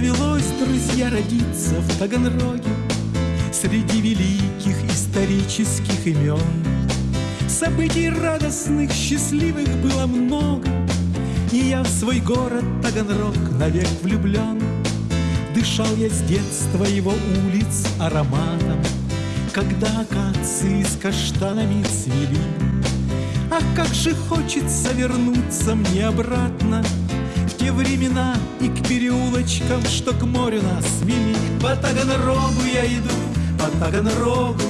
довелось, друзья, родиться в Таганроге Среди великих исторических имен. Событий радостных, счастливых было много И я в свой город Таганрог навек влюблен Дышал я с детства его улиц ароматом Когда акации с каштанами цвели. Ах, как же хочется вернуться мне обратно Те времена и к переулочкам, что к морю нас вели. По Таганрогу я иду, по Таганрогу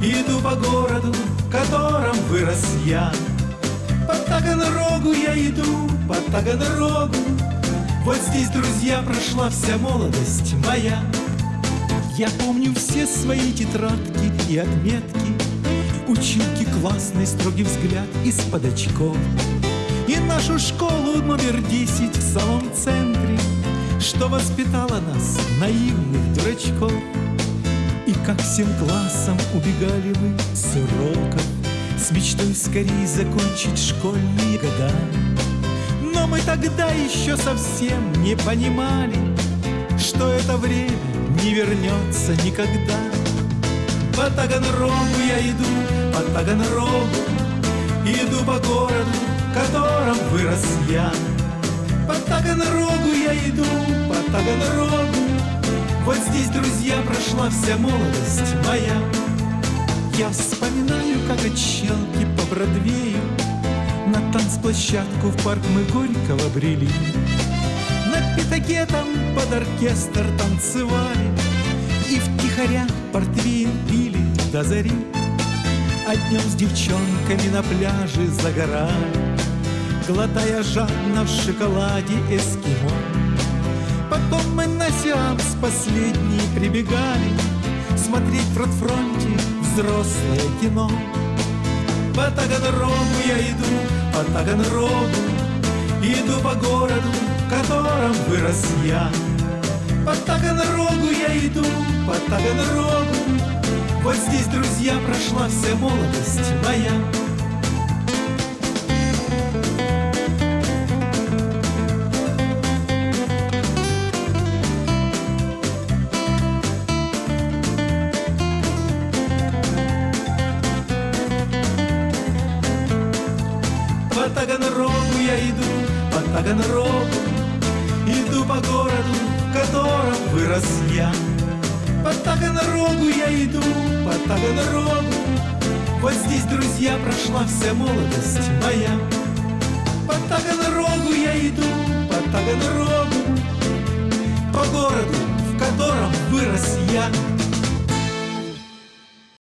Иду по городу, в котором вырос я. По Таганрогу я иду, по Таганрогу. Вот здесь, друзья, прошла вся молодость моя. Я помню все свои тетрадки и отметки Училки классный строгий взгляд из-под очков И нашу школу номер десять в самом центре Что воспитала нас, наивных дурачков. И как всем классом убегали мы с уроков С мечтой скорее закончить школьные года. Но мы тогда еще совсем не понимали Что это время не вернется никогда. По Таганрогу я иду, по Таганрогу Иду по городу, в котором вырос я. По Таганрогу я иду, по Таганрогу. Вот здесь, друзья, прошла вся молодость моя. Я вспоминаю, как от Челки по Бродвею На танцплощадку в парк мы Горького брели На пятаке там под оркестр танцевали И втихаря портвейн пили до зари. А днем с девчонками на пляже загорали Глотая жадно в шоколаде эскимо. Потом мы на сеанс последний прибегали Смотреть в родфронте взрослое кино. По Таганрогу я иду, по Таганрогу Иду по городу, в котором вырос я. По Таганрогу я иду, по Таганрогу Вот здесь, друзья, прошла вся молодость моя по Таганрогу Иду по городу, в котором вырос я. По Таганрогу я иду, по Таганрогу. Вот здесь, друзья, прошла вся молодость моя. По Таганрогу я иду, по Таганрогу. По городу, в котором вырос я